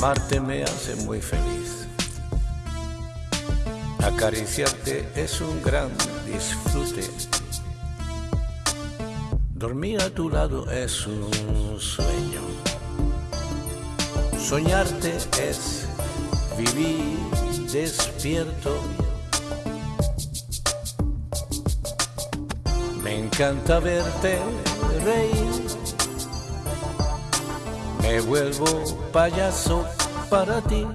Amarte me hace muy feliz. Acariciarte es un gran disfrute. Dormir a tu lado es un sueño. Soñarte es vivir despierto. Me encanta verte reír. Me vuelvo payaso para ti.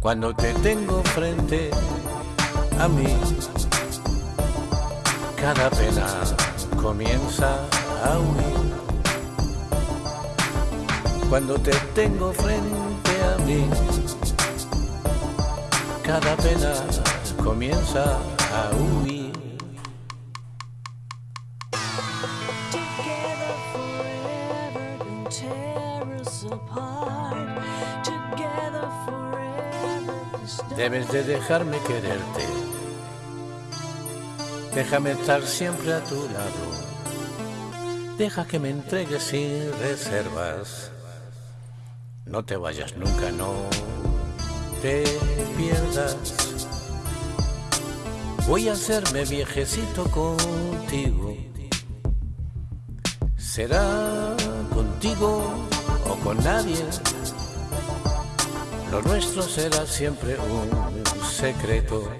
Cuando te tengo frente a mí, cada pena comienza a huir. Cuando te tengo frente a mí, cada pena comienza a huir. Debes de dejarme quererte. Déjame estar siempre a tu lado. Deja que me entregues sin reservas. No te vayas nunca, no te pierdas. Voy a hacerme viejecito contigo. Será contigo con nadie. Lo nuestro será siempre un secreto.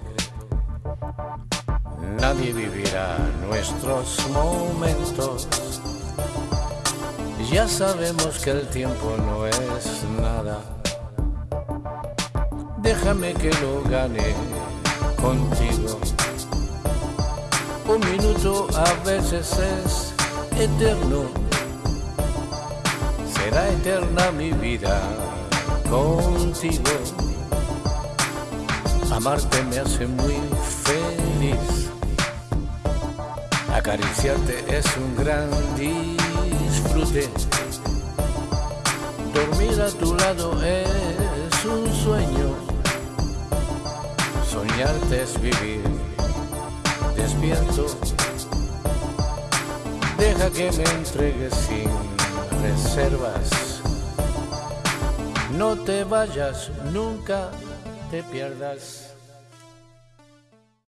Nadie vivirá nuestros momentos. Ya sabemos que el tiempo no es nada. Déjame que lo gane contigo. Un minuto a veces es eterno. Será eterna mi vida contigo. Amarte me hace muy feliz. Acariciarte es un gran disfrute. Dormir a tu lado es un sueño. Soñarte es vivir despierto. Deja que me entregues sin reservas. No te vayas, nunca te pierdas.